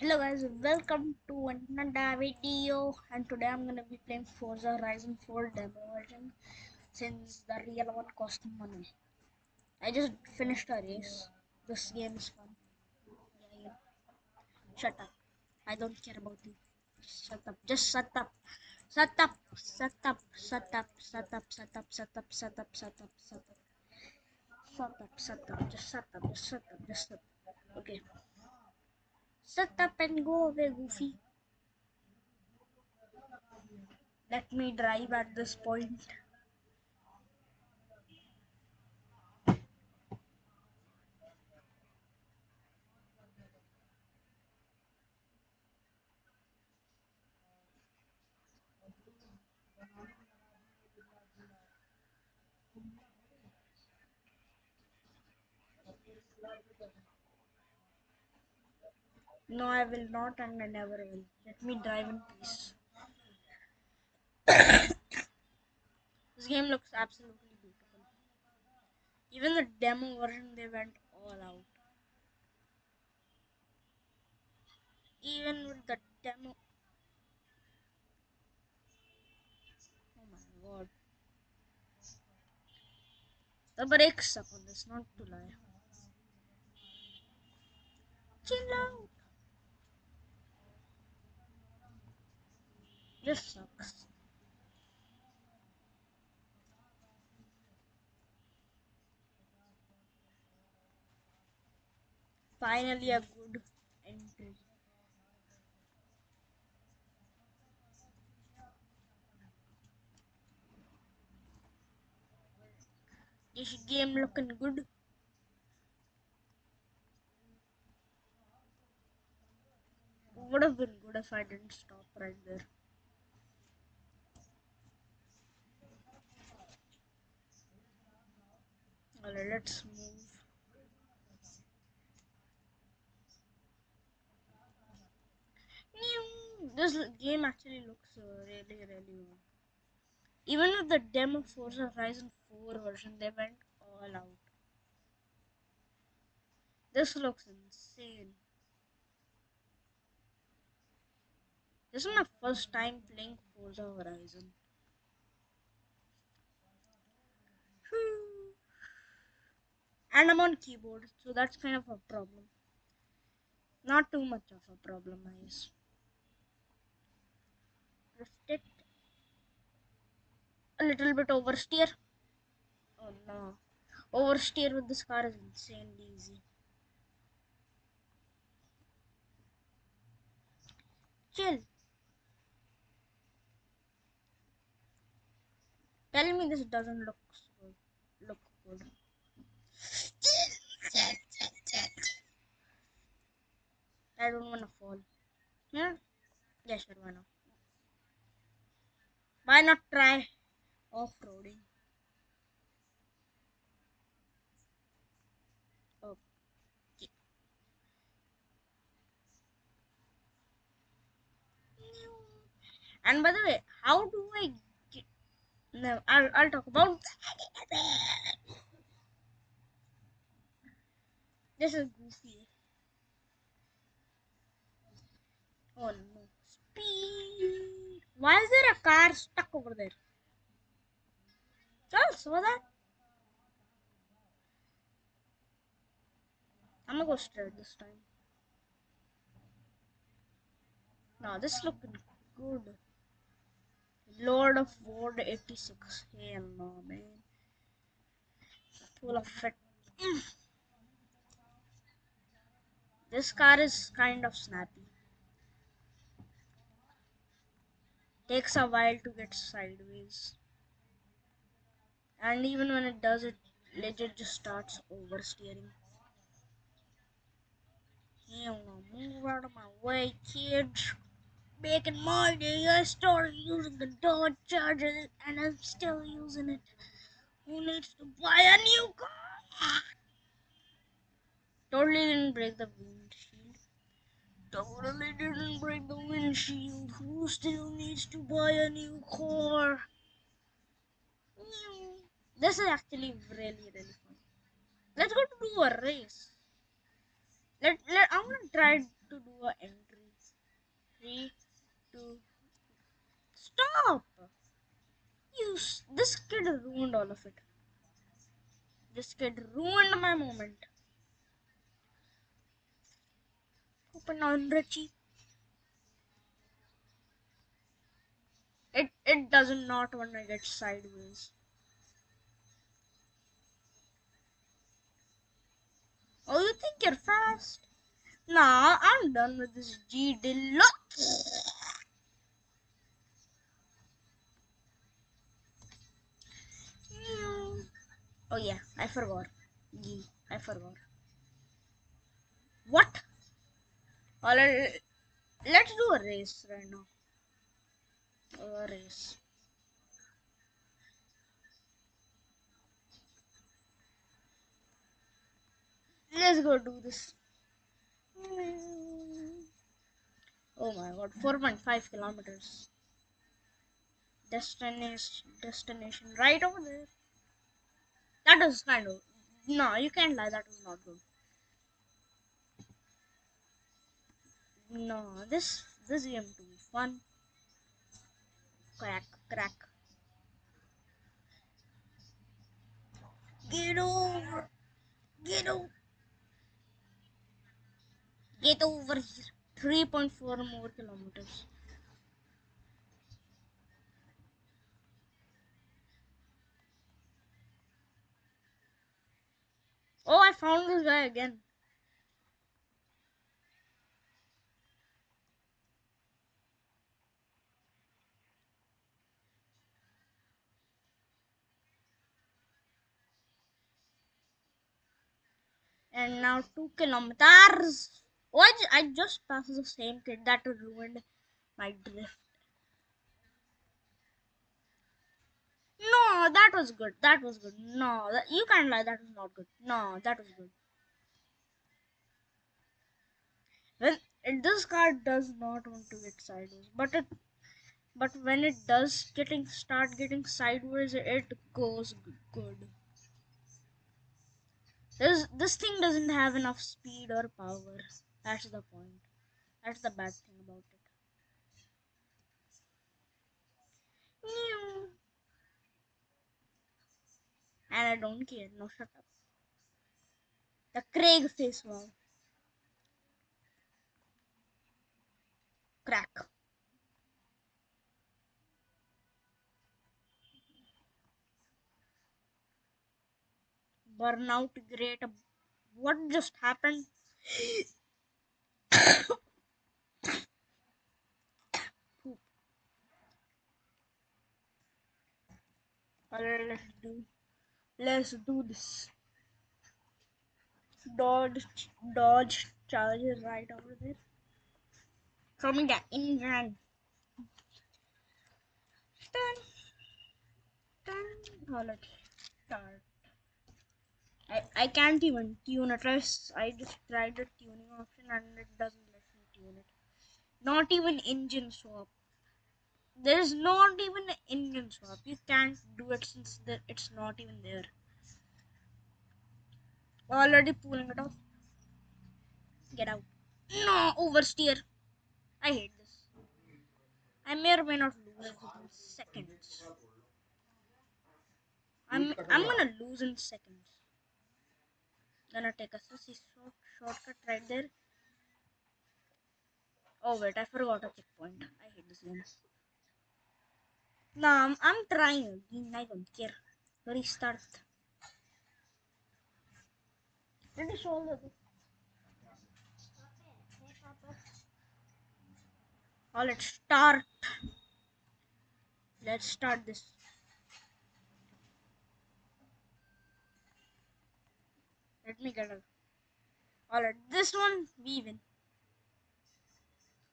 Hello guys, welcome to another video and today I'm gonna be playing Forza Horizon 4 demo version since the real one cost money. I just finished a race. This game is fun. Yeah, yeah. Shut up. I don't care about you. Shut up. Just shut up. Shut up. Shut up. Shut up. Shut up. Shut up. Shut up. Shut up. Shut up. Shut up. Shut up. Shut up. Just shut up. Just shut up. Just shut up. Okay. Shut up and go away, Goofy. Let me drive at this point. No, I will not and I never will. Let me drive in peace. this game looks absolutely beautiful. Even the demo version, they went all out. Even with the demo. Oh my god. The brakes suck on this, not to lie. Chill out. Just sucks. Finally, a good entry. This game looking good. Would have been good if I didn't stop right there. Alright, let's move. This game actually looks really, really good. Even with the demo Forza Horizon 4 version, they went all out. This looks insane. This is my first time playing Forza Horizon. Hmm. And I'm on keyboard, so that's kind of a problem. Not too much of a problem, I guess. It. A little bit oversteer. Oh no. Oversteer with this car is insanely easy. Chill. Tell me this doesn't look good. Look good. I don't wanna fall. Yeah? Sure, why not? Why not try off-roading? And by the way, how do I get... No, I'll, I'll talk about This is goofy. Oh no. Speed. Why is there a car stuck over there? Y'all saw that? I'm gonna go straight this time. Now this looking good. Lord of War 86. Hell no, man. Full of. This car is kind of snappy. Takes a while to get sideways. And even when it does, it legit just starts oversteering. No, move out of my way, kids. Back in my day, I started using the Dodge Charger and I'm still using it. Who needs to buy a new car? Totally didn't break the windshield. Totally didn't break the windshield. Who still needs to buy a new car? This is actually really, really fun. Let's go to do a race. Let, let I'm gonna try to do an entry. Three, two. Stop! You. This kid ruined all of it. This kid ruined my moment. Open on Richie. It it doesn't not want to get sideways. Oh, you think you're fast? Nah, I'm done with this G Deluxe. Oh yeah, I forgot. G, I forgot. What? Alright, uh, let's do a race right now. A race. Let's go do this. Oh my god, 4.5 kilometers. Destination, destination right over there. That was kind of. No, you can't lie, that was not good. No, this this game too fun. Crack, crack. Get over. Get over. Get over here. 3.4 more kilometers. Oh, I found this guy again. And now two kilometers. Oh, I, just passed the same kid that ruined my drift. No, that was good. That was good. No, that, you can't lie. That was not good. No, that was good. It, this car does not want to get sideways, but it, but when it does getting start getting sideways, it goes good. This this thing doesn't have enough speed or power. That's the point. That's the bad thing about it. And I don't care. No, shut up. The Craig face wow. Crack. Burnout great. What just happened? Alright, let's do. Let's do this. Dodge, dodge, charger right over there. Me the engine. Dun, dun. Oh, let's start. I, I can't even tune it. I just tried the tuning option and it doesn't let me tune it. Not even engine swap. There's not even an engine swap. You can't do it since the, it's not even there. Already pulling it off. Get out. No, oversteer. I hate this. I may or may not lose in seconds. I'm I'm gonna lose in seconds. Gonna take a sussy short shortcut right there. Oh wait, I forgot a checkpoint. I hate this game. No, I'm, I'm trying. I don't care. Restart. Finish all of it. Oh, let's start. Let's start this. Let me get it. Alright, this one we win.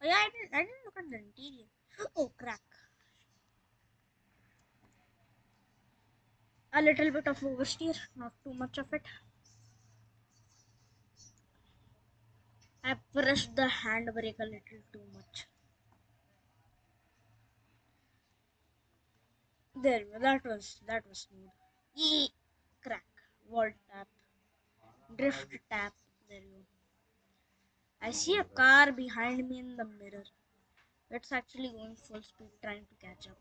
Oh yeah, I didn't. I didn't look at the interior. Oh crack. A little bit of oversteer, not too much of it. I pressed the handbrake a little too much. There, that was that was smooth. Yee, crack, wall tap, drift tap. There you go. I see a car behind me in the mirror. It's actually going full speed trying to catch up.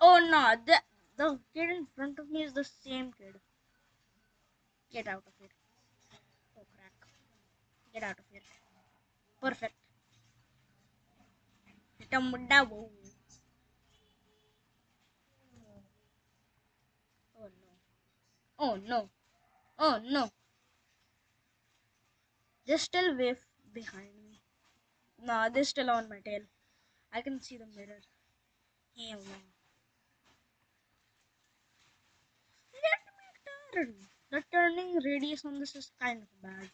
Oh no, the, the kid in front of me is the same kid. Get out of here. Oh crack. Get out of here. Perfect. Hit him with that whoa. Oh no. Oh no. Oh no. They're still way behind me. Nah, they're still on my tail. I can see the mirror. Hell oh, no. Me turn. The turning radius on this is kind of bad.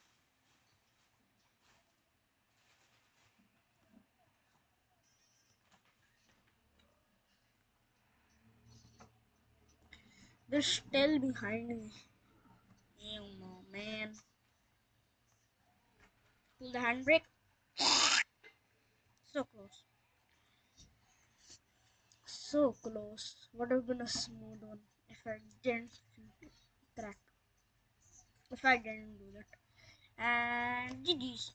They're still behind me. Hell oh, no, man. Pull the handbrake. So close. So close. Would have been a smooth one if I didn't crack. If I didn't do that. And GG's.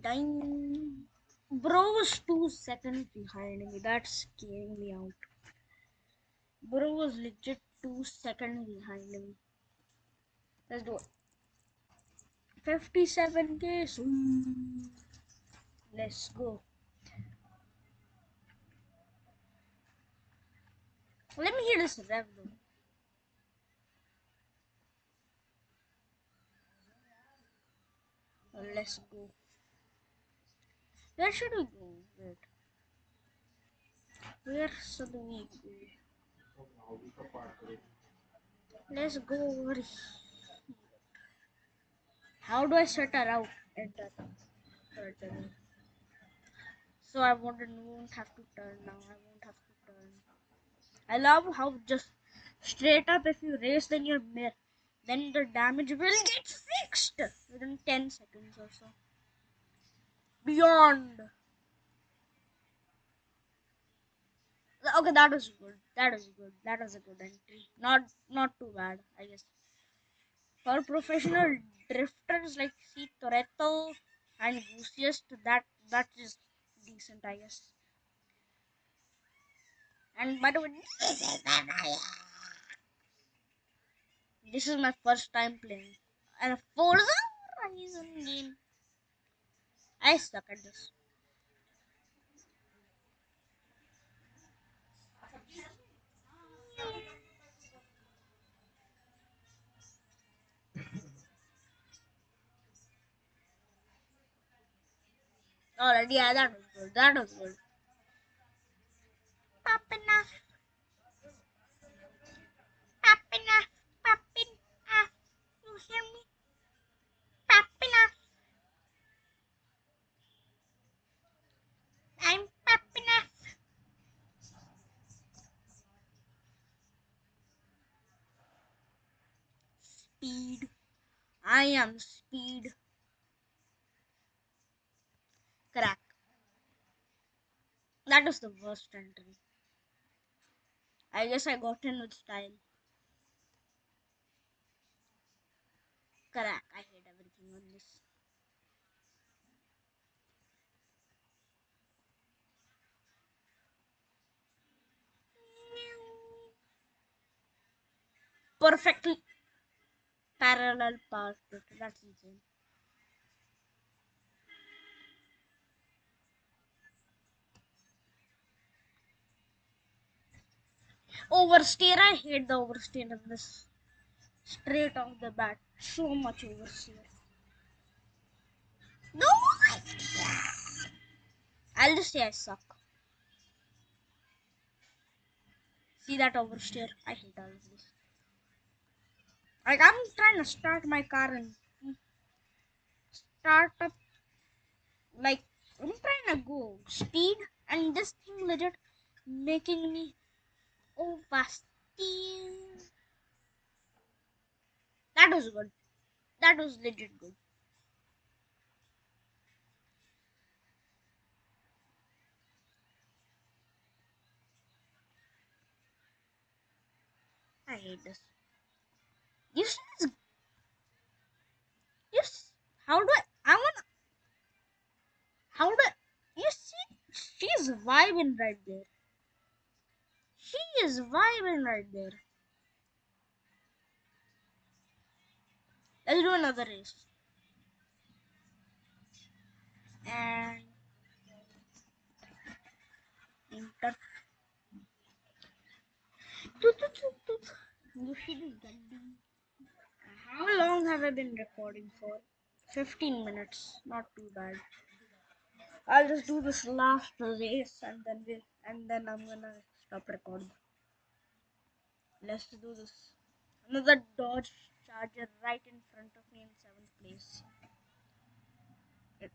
Dang. Bro was two seconds behind me. That's scaring me out. Bro was legit two seconds behind me. Let's do it. 57k. Sweet. Let's go. Let me hear this rev though. Let's go. Where should we go? Wait. Where should we go? Let's go over here. How do I set a route? Enter. Turn. So I won't, have to turn now. I won't have to turn. I love how just straight up if you race then your mirror, then the damage will get fixed within 10 seconds or so. Beyond. Okay, that was good. That was good. That was a good entry. Not not too bad, I guess. For professional drifters like C Toretto and Goosiest, that that is decent, I guess. And by the way, this is my this is my first time playing and a Forza Horizon game. I suck at this. Alright, yeah, that was good. That was good. Popping I am speed. Crack. That was the worst entry. I guess I got in with style. Crack. I hate everything on this. Perfectly parallel path. That's insane. Oversteer. I hate the oversteer in this. Straight off the bat. So much oversteer. No! I'll just say I suck. See that oversteer? I hate all of this. Like I'm trying to start my car and start up like I'm trying to go speed and this thing legit making me oh oversteer. That was good. That was legit good. I hate this. You see this? Yes. How do I? I wanna. How do? I, you see? She's vibing right there. She is vibing right there. Let's do another race. And enter. You this Gandhi? How long have I been recording for? 15 minutes. Not too bad. I'll just do this last race and then we and then I'm gonna stop recording. Let's do this. Another Dodge Charger right in front of me in seventh place.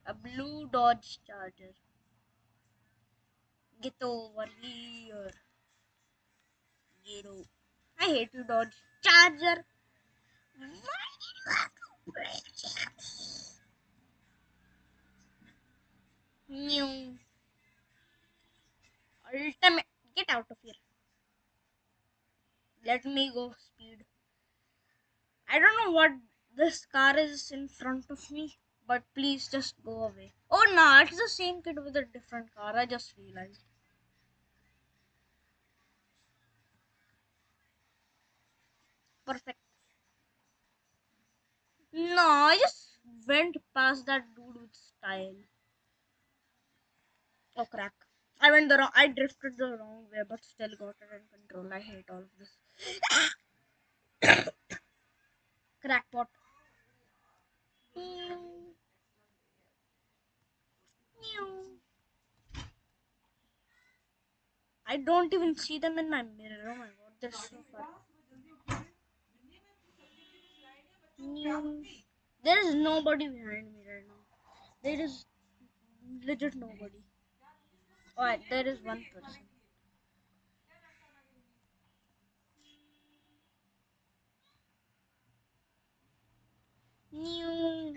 A blue Dodge Charger. Get over here. Get over. I hate you, Dodge Charger. Ultimate. Get out of here. Let me go speed. I don't know what this car is in front of me, but please just go away. Oh no, it's the same kid with a different car. I just realized. Perfect. No, I just went past that dude with style. Oh crack. I went the wrong I drifted the wrong way but still got it in control. I hate all of this. Crackpot. I don't even see them in my mirror. Oh my god, they're so far. There is nobody behind me right now. There is legit nobody. Alright, there is one person. New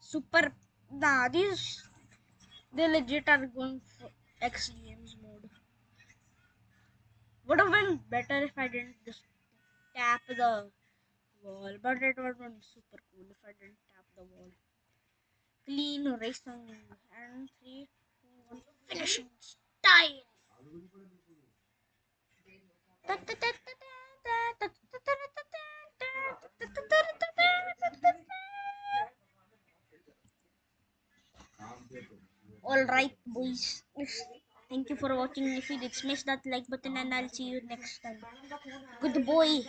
super. Nah, these they legit are going for X Games mode. Would have been better if I didn't just tap the wall, but it have been super cool if I didn't tap the wall. Clean racing and three, two, one, finishing style. Alright, boys. Thank you for watching. If you did, smash that like button and I'll see you next time. Good boy.